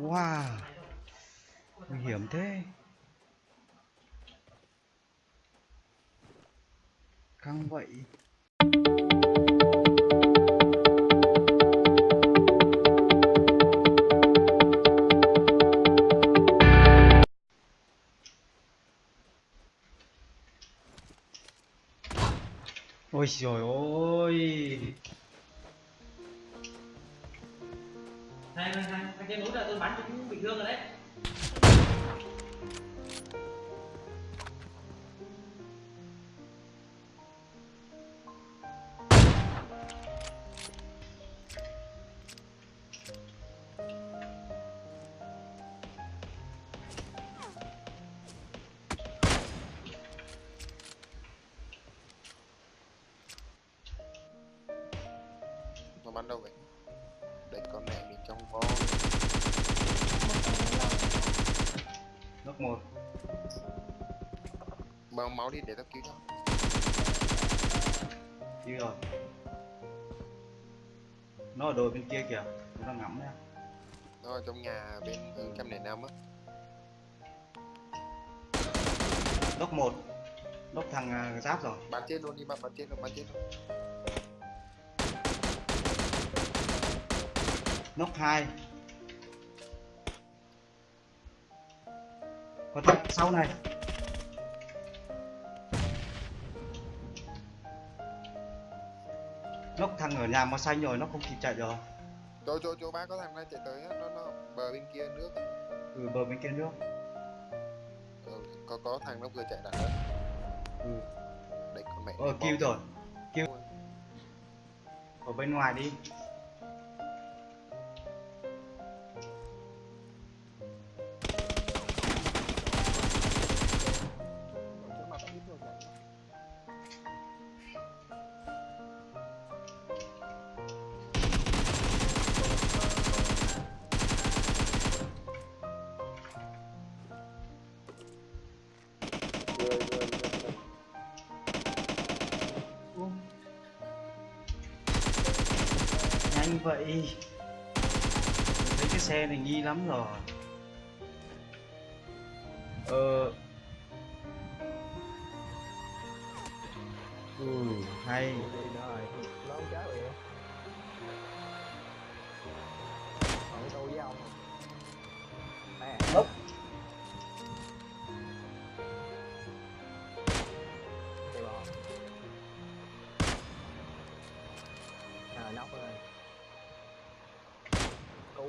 Wow. Nguy hiểm thế. Căng vậy. Ôi trời ơi. Hai, hai, hai, hai cái nút là tôi bắn chúng bị thương rồi đấy. Nước một. Bao máu đi để tao cứu cho. Đi rồi. Nó ở đồi bên kia kìa Nó đang ngắm nha nó ở trong nhà bên hướng trăm lẻ năm á. Đốc một Đốc thằng à, giáp rồi. Bắn chết luôn đi bắn bắn chết luôn bắn chết luôn. Nóc 2 Còn thằng sau này. Nóc thằng ở nhà màu xanh rồi nó không kịp chạy rồi chỗ chỗ chỗ ba có thằng này chạy tới nó nó bờ bên kia nước. Ừ bờ bên kia nước. Ừ, có có thằng nó vừa chạy đằng đó Ừ. Đấy con mẹ Ờ kêu rồi. Kêu. Ở bên ngoài đi vậy? Mình thấy cái xe này nghi lắm rồi. Ờ. Ừ hay. Rồi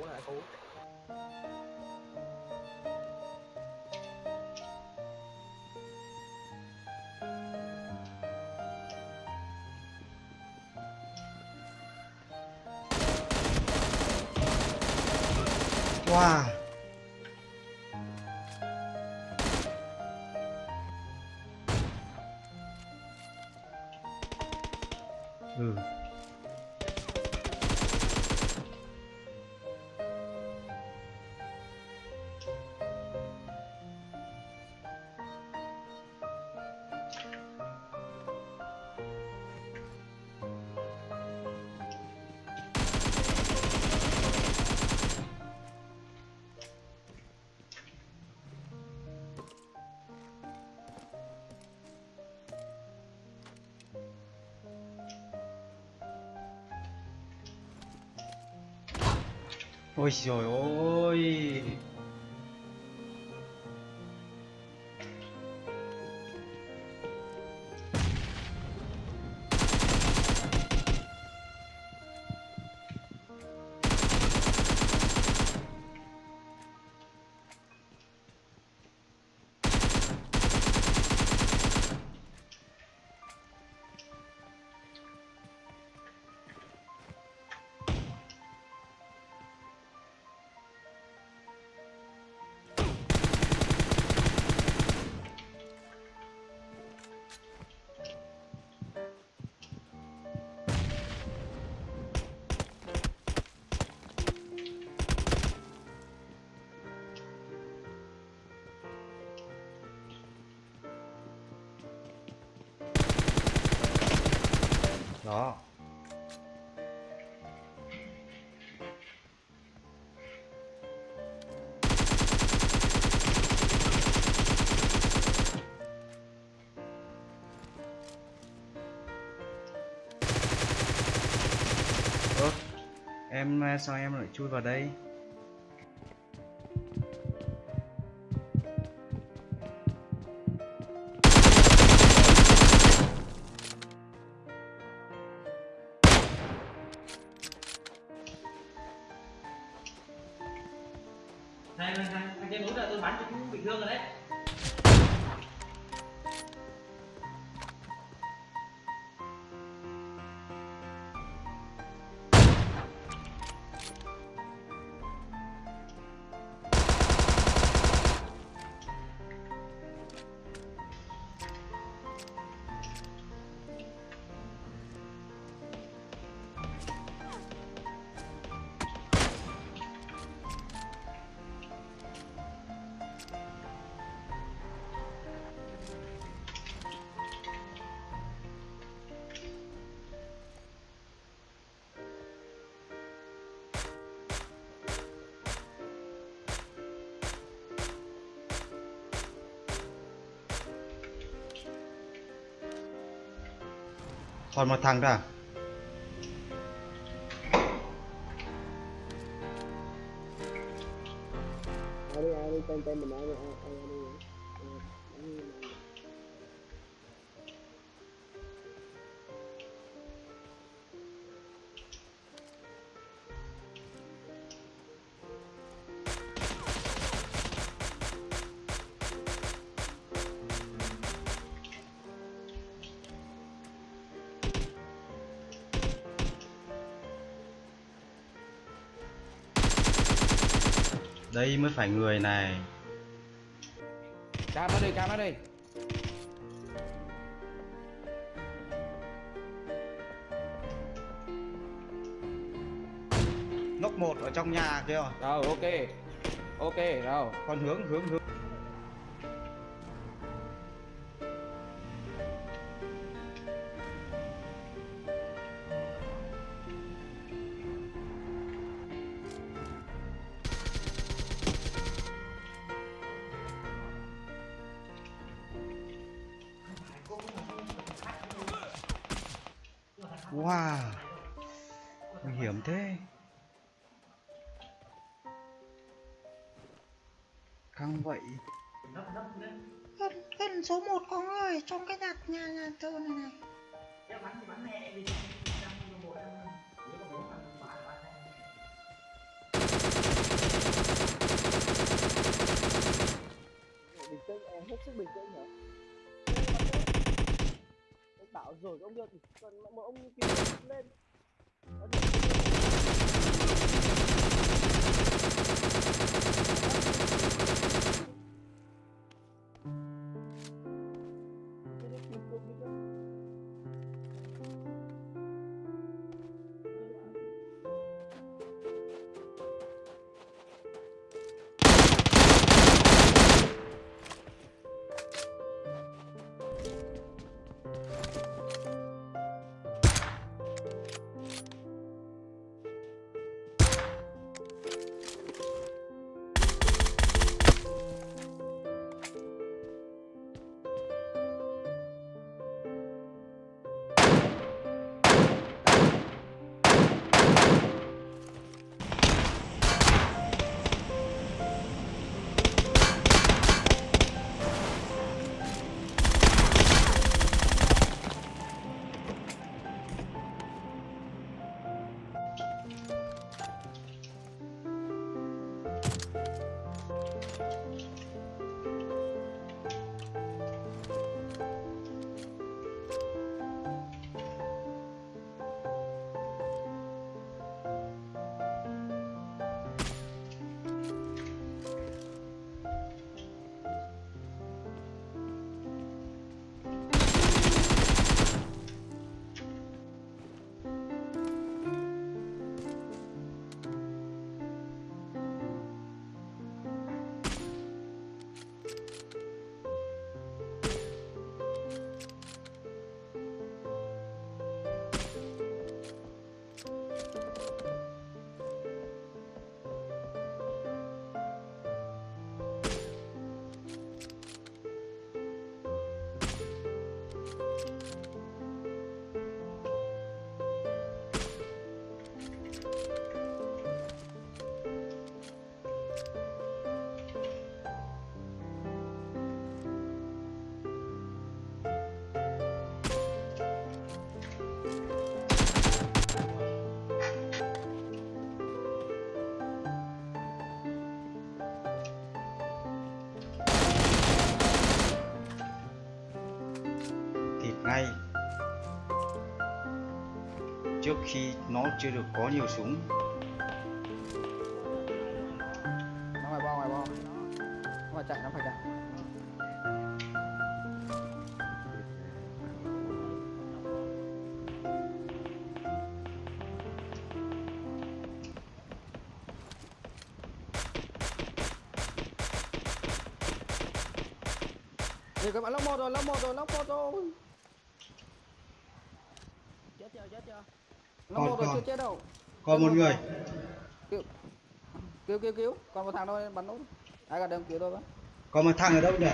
cứu nè cứu? Wow. Ôi trời ơi Em ờ, sao em lại chui vào đây? Này này này, thằng trên núi là tôi bắn chúng bị thương rồi đấy. ถอนมาทางได้ Đây mới phải người này. cam nó đi cam nó đi Ngốc một ở trong nhà kia rồi. rồi ok ok rồi Còn hướng hướng hướng. Wow. Nguy hiểm thế. Căng vậy. gần gần số 1 con ơi trong cái đặt nhà nhà thờ này này bình tĩnh em hết sức bình tĩnh anh bảo rồi ông được, còn cần một ông kia lên. Trước khi nó chưa được có nhiều súng. Nó phải bo ngoài bo. Nó phải chạy nó phải chạy. Thì các bạn lóc một rồi, lóc một rồi, lóc một rồi. chết chưa chết chưa? Còn, một rồi còn. chưa chết đâu. còn một người Cứu cứu cứu, còn một thằng thôi bắn nốt. Ai cả đâm cứu thôi bắn. còn một thằng ở đâu nhỉ